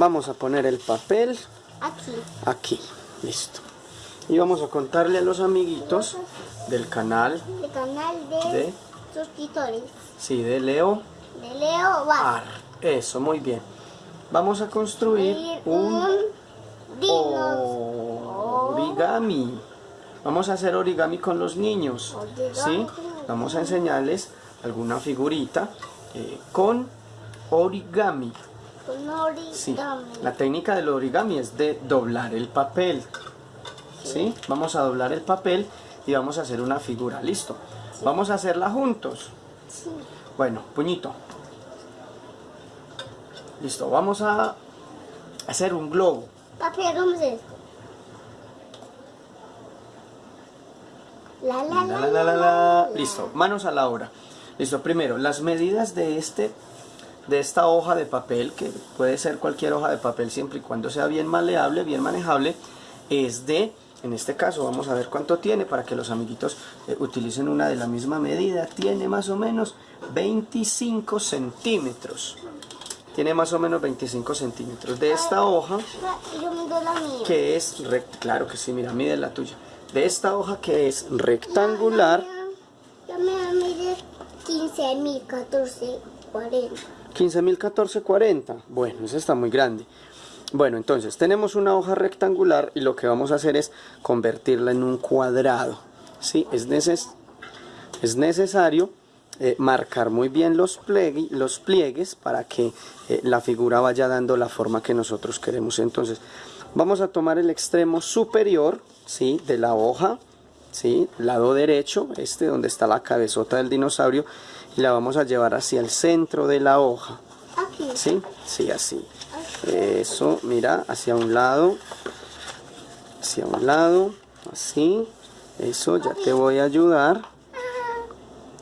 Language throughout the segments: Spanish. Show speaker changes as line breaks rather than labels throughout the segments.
Vamos a poner el papel
Aquí.
aquí. Listo. Y vamos a contarle a los amiguitos del canal
El canal de,
de,
suscriptores.
sí, de Leo
De Leo Bar.
Ar. Eso, muy bien. Vamos a construir un origami. Vamos a hacer origami con los niños. ¿sí? Vamos a enseñarles alguna figurita eh, con origami.
Con origami.
Sí. La técnica del origami es de doblar el papel. ¿Sí? Vamos a doblar el papel y vamos a hacer una figura. ¿Listo? Vamos a hacerla juntos.
Sí.
Bueno, puñito. Listo, vamos a hacer un globo.
Papi, hagamos esto. La, la
la,
la,
la, la. Listo, manos a la obra. Listo, primero, las medidas de este de esta hoja de papel, que puede ser cualquier hoja de papel siempre y cuando sea bien maleable, bien manejable, es de, en este caso vamos a ver cuánto tiene para que los amiguitos eh, utilicen una de la misma medida, tiene más o menos 25 centímetros. Tiene más o menos 25 centímetros. De esta hoja, que es, claro que sí, mira, mide la tuya. De esta hoja que es rectangular,
Yo me 15 mil, 14, 40.
15.014.40. Bueno, esa está muy grande. Bueno, entonces tenemos una hoja rectangular y lo que vamos a hacer es convertirla en un cuadrado. ¿sí? Es, neces es necesario eh, marcar muy bien los, los pliegues para que eh, la figura vaya dando la forma que nosotros queremos. Entonces, vamos a tomar el extremo superior ¿sí? de la hoja, ¿sí? lado derecho, este donde está la cabezota del dinosaurio, y la vamos a llevar hacia el centro de la hoja.
Aquí.
¿Sí? Sí, así. Eso, mira, hacia un lado, hacia un lado, así. Eso, ya te voy a ayudar.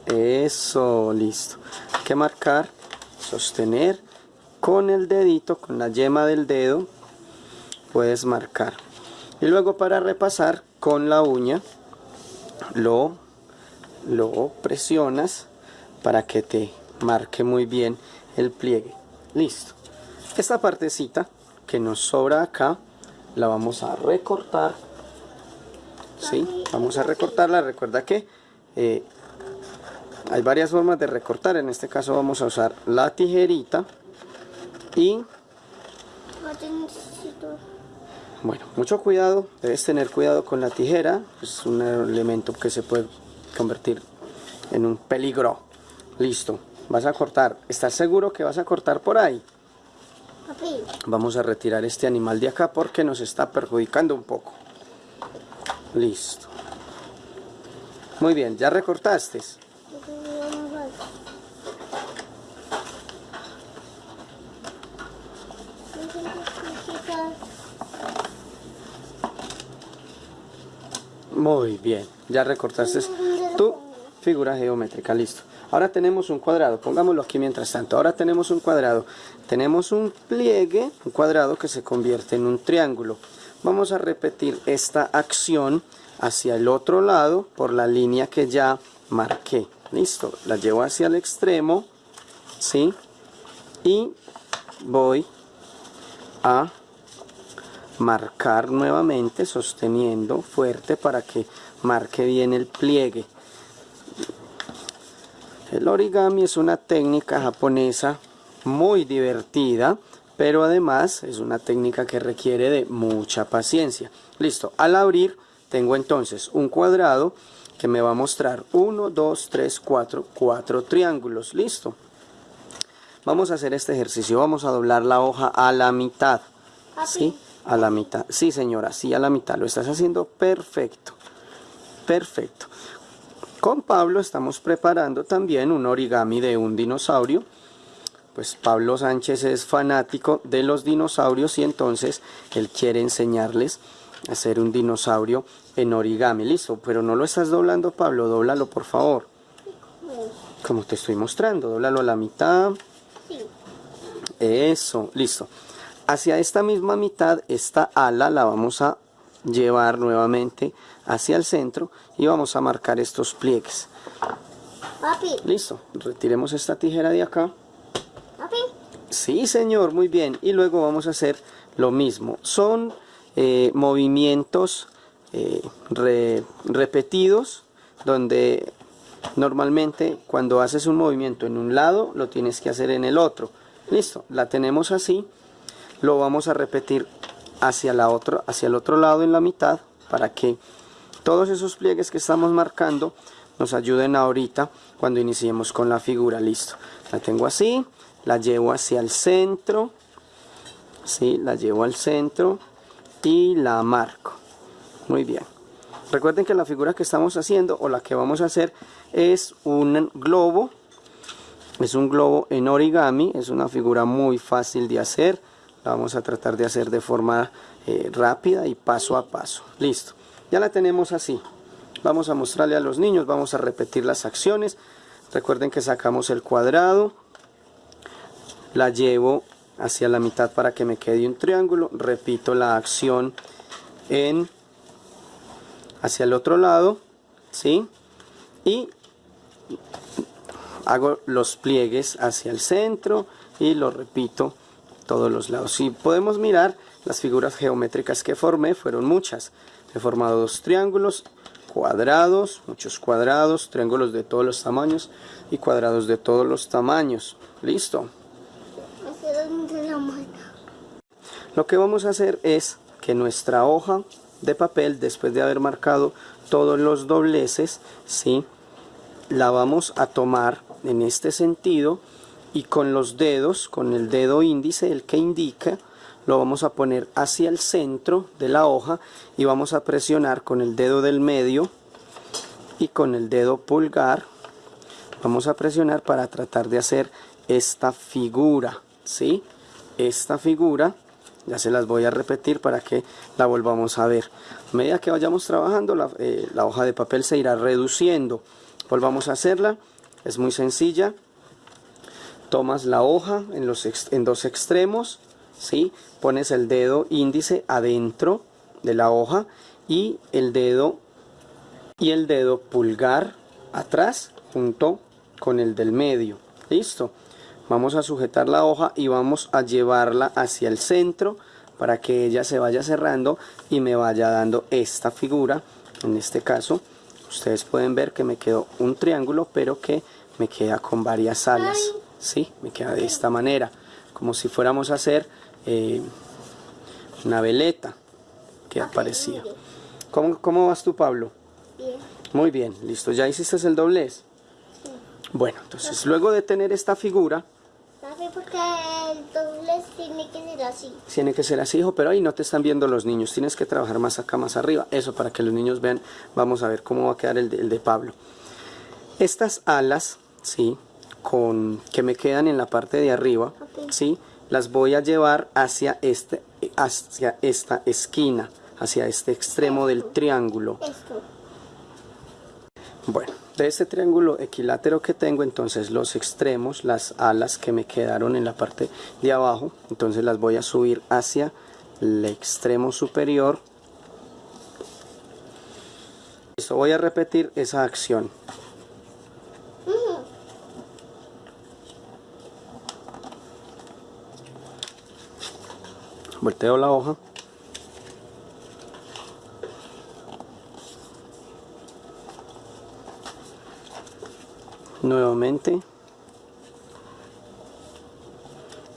Eso, listo. Hay que marcar, sostener con el dedito, con la yema del dedo, puedes marcar. Y luego para repasar con la uña, lo, lo presionas para que te marque muy bien el pliegue. Listo. Esta partecita que nos sobra acá la vamos a recortar. ¿Sí? Vamos a recortarla. Recuerda que eh, hay varias formas de recortar. En este caso vamos a usar la tijerita y bueno, mucho cuidado, debes tener cuidado con la tijera, es un elemento que se puede convertir en un peligro. Listo, vas a cortar, ¿estás seguro que vas a cortar por ahí?
Papi,
Vamos a retirar este animal de acá porque nos está perjudicando un poco. Listo. Muy bien, ¿ya recortaste? Muy bien, ya recortaste tu figura geométrica, listo. Ahora tenemos un cuadrado, pongámoslo aquí mientras tanto. Ahora tenemos un cuadrado, tenemos un pliegue, un cuadrado que se convierte en un triángulo. Vamos a repetir esta acción hacia el otro lado por la línea que ya marqué. Listo, la llevo hacia el extremo, ¿sí? Y voy a marcar nuevamente sosteniendo fuerte para que marque bien el pliegue. El origami es una técnica japonesa muy divertida, pero además es una técnica que requiere de mucha paciencia. Listo, al abrir tengo entonces un cuadrado que me va a mostrar 1, 2, 3, 4, 4 triángulos. Listo. Vamos a hacer este ejercicio, vamos a doblar la hoja a la mitad. ¿Sí? A la mitad. Sí, señora, sí, a la mitad. Lo estás haciendo perfecto. Perfecto. Con Pablo estamos preparando también un origami de un dinosaurio. Pues Pablo Sánchez es fanático de los dinosaurios y entonces él quiere enseñarles a hacer un dinosaurio en origami. Listo, pero no lo estás doblando, Pablo. Dóblalo, por favor. Como te estoy mostrando, dóblalo a la mitad. Eso, listo. Hacia esta misma mitad, esta ala la vamos a llevar nuevamente hacia el centro y vamos a marcar estos pliegues.
Papi,
Listo, retiremos esta tijera de acá.
papi,
Sí, señor, muy bien. Y luego vamos a hacer lo mismo. Son eh, movimientos eh, repetidos donde normalmente cuando haces un movimiento en un lado lo tienes que hacer en el otro. Listo, la tenemos así. Lo vamos a repetir hacia, la otra, hacia el otro lado en la mitad para que todos esos pliegues que estamos marcando nos ayuden ahorita cuando iniciemos con la figura. Listo, la tengo así, la llevo hacia el centro, ¿sí? la llevo al centro y la marco. Muy bien. Recuerden que la figura que estamos haciendo o la que vamos a hacer es un globo. Es un globo en origami, es una figura muy fácil de hacer. La vamos a tratar de hacer de forma eh, rápida y paso a paso. Listo. Ya la tenemos así. Vamos a mostrarle a los niños, vamos a repetir las acciones. Recuerden que sacamos el cuadrado, la llevo hacia la mitad para que me quede un triángulo, repito la acción en hacia el otro lado, ¿sí? Y hago los pliegues hacia el centro y lo repito todos los lados. Si podemos mirar, las figuras geométricas que formé fueron muchas. He formado dos triángulos, cuadrados, muchos cuadrados, triángulos de todos los tamaños y cuadrados de todos los tamaños. ¿Listo? Lo que vamos a hacer es que nuestra hoja de papel, después de haber marcado todos los dobleces, ¿sí? la vamos a tomar en este sentido y con los dedos, con el dedo índice, el que indica, lo vamos a poner hacia el centro de la hoja y vamos a presionar con el dedo del medio y con el dedo pulgar vamos a presionar para tratar de hacer esta figura ¿sí? esta figura ya se las voy a repetir para que la volvamos a ver. A medida que vayamos trabajando la, eh, la hoja de papel se irá reduciendo. Volvamos a hacerla es muy sencilla tomas la hoja en, los en dos extremos ¿sí? pones el dedo índice adentro de la hoja y el dedo y el dedo pulgar atrás junto con el del medio. Listo. Vamos a sujetar la hoja y vamos a llevarla hacia el centro para que ella se vaya cerrando y me vaya dando esta figura. En este caso ustedes pueden ver que me quedó un triángulo pero que me queda con varias alas ¿sí? me queda de esta manera como si fuéramos a hacer eh, una veleta que aparecía. ¿Cómo, ¿Cómo vas tú, Pablo?
Bien.
Muy bien, listo. ¿Ya hiciste el doblez? Bueno, entonces luego de tener esta figura...
porque el doblez tiene que ser así.
Tiene que ser así, hijo, pero ahí no te están viendo los niños. Tienes que trabajar más acá, más arriba. Eso para que los niños vean. Vamos a ver cómo va a quedar el de, el de Pablo. Estas alas, ¿sí? Con, que me quedan en la parte de arriba, ¿sí? las voy a llevar hacia, este, hacia esta esquina, hacia este extremo del triángulo. Bueno, de este triángulo equilátero que tengo, entonces los extremos, las alas que me quedaron en la parte de abajo, entonces las voy a subir hacia el extremo superior. Esto voy a repetir esa acción. Volteo la hoja. Nuevamente.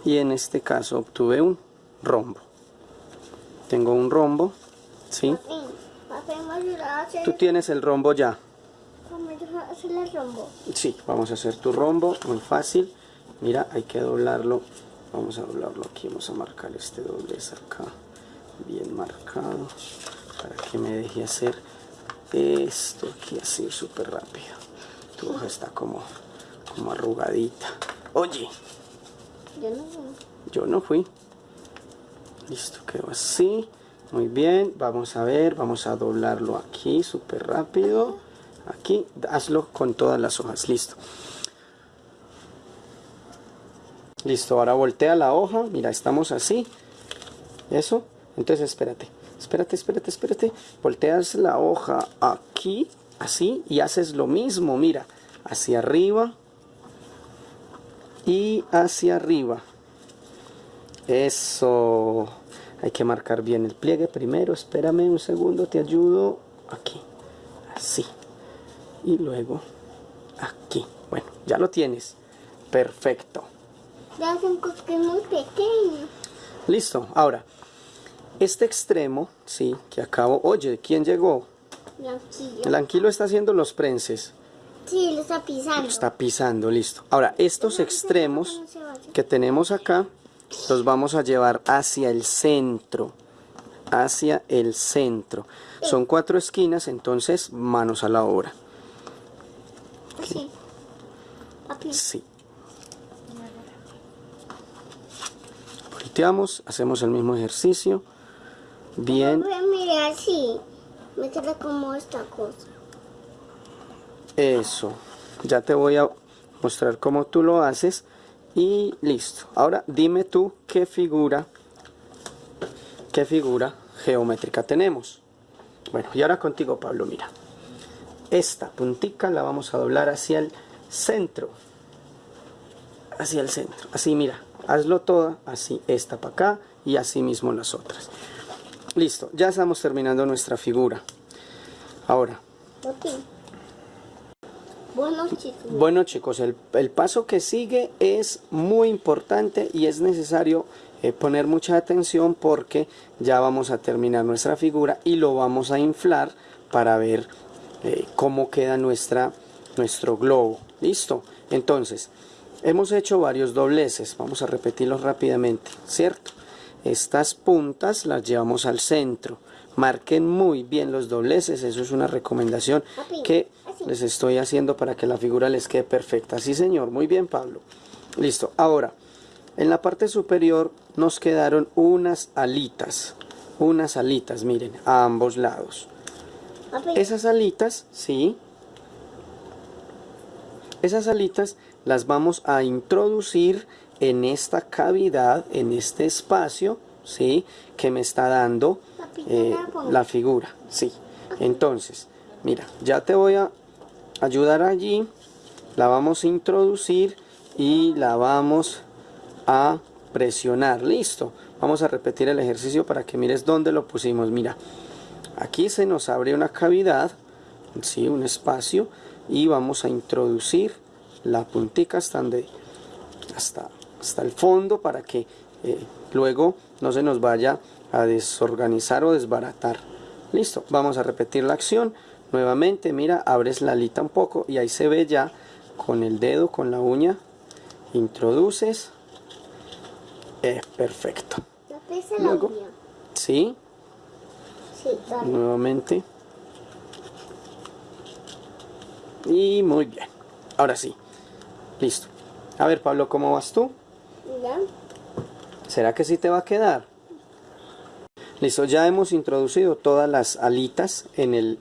Y en este caso obtuve un rombo. Tengo un rombo ¿sí? tú tienes el rombo ya. Sí, vamos a hacer tu rombo muy fácil. Mira hay que doblarlo vamos a doblarlo aquí vamos a marcar este doblez acá bien marcado para que me deje hacer esto aquí así súper rápido. Tu hoja está como como arrugadita. Oye
yo no fui
yo no fui. Listo quedó así. Muy bien vamos a ver vamos a doblarlo aquí súper rápido. Aquí hazlo con todas las hojas listo Listo, ahora voltea la hoja. Mira, estamos así. Eso. Entonces, espérate. Espérate, espérate, espérate. Volteas la hoja aquí, así, y haces lo mismo. Mira, hacia arriba y hacia arriba. Eso. Hay que marcar bien el pliegue primero. Espérame un segundo, te ayudo. Aquí. Así. Y luego aquí. Bueno, ya lo tienes. Perfecto.
Cosas que es muy pequeño.
Listo. Ahora, este extremo, sí, que acabo. Oye, ¿quién llegó?
Blanquillo.
El anquilo está haciendo los prenses.
Sí, lo está pisando.
Lo está pisando, listo. Ahora, estos extremos que tenemos acá, los vamos a llevar hacia el centro. Hacia el centro. Son cuatro esquinas, entonces manos a la obra. Sí. Volteamos, hacemos el mismo ejercicio. Bien,
Voy a mirar así. Me queda como esta cosa.
eso. Ya te voy a mostrar cómo tú lo haces. Y listo. Ahora dime tú qué figura, qué figura geométrica tenemos. Bueno, y ahora contigo, Pablo, mira. Esta puntica la vamos a doblar hacia el centro. Hacia el centro. Así, mira. Hazlo toda. Así, esta para acá. Y así mismo las otras. Listo. Ya estamos terminando nuestra figura. Ahora.
Bueno, chicos.
Bueno chicos, el, el paso que sigue es muy importante y es necesario eh, poner mucha atención porque ya vamos a terminar nuestra figura y lo vamos a inflar para ver eh, cómo queda nuestra, nuestro globo. ¿Listo? Entonces, hemos hecho varios dobleces, vamos a repetirlos rápidamente, ¿cierto? Estas puntas las llevamos al centro. Marquen muy bien los dobleces, eso es una recomendación que les estoy haciendo para que la figura les quede perfecta. Sí, señor, muy bien, Pablo. Listo, ahora, en la parte superior nos quedaron unas alitas, unas alitas, miren, a ambos lados. Esas alitas, sí, esas alitas las vamos a introducir en esta cavidad, en este espacio, sí, que me está dando eh,
la
figura, sí. Entonces, mira, ya te voy a ayudar allí, la vamos a introducir y la vamos a presionar, listo. Vamos a repetir el ejercicio para que mires dónde lo pusimos, mira. Aquí se nos abre una cavidad, sí, un espacio y vamos a introducir la puntica hasta donde hasta, hasta el fondo para que eh, luego no se nos vaya a desorganizar o desbaratar. Listo, vamos a repetir la acción. Nuevamente, mira, abres la alita un poco y ahí se ve ya con el dedo, con la uña, introduces. Es perfecto.
¿la pesa la
Luego.
uña?
¿Sí?
Sí.
Nuevamente. Y muy bien. Ahora sí. Listo. A ver, Pablo, ¿cómo vas tú?
¿Ya?
¿Será que sí te va a quedar? Listo, ya hemos introducido todas las alitas en, el,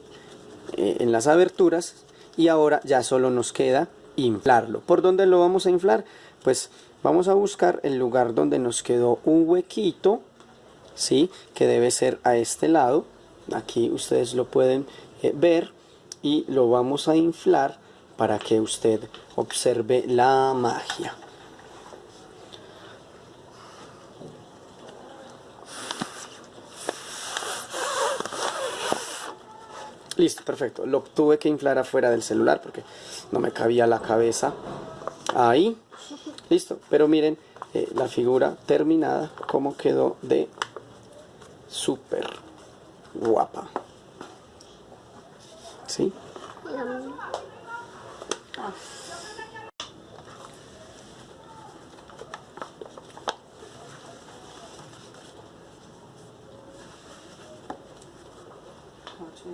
eh, en las aberturas y ahora ya solo nos queda inflarlo. ¿Por dónde lo vamos a inflar? Pues vamos a buscar el lugar donde nos quedó un huequito, ¿sí? Que debe ser a este lado. Aquí ustedes lo pueden eh, ver y lo vamos a inflar para que usted observe la magia. Listo, perfecto. Lo tuve que inflar afuera del celular porque no me cabía la cabeza ahí. Listo, pero miren eh, la figura terminada, cómo quedó de súper guapa. ¿Sí?
什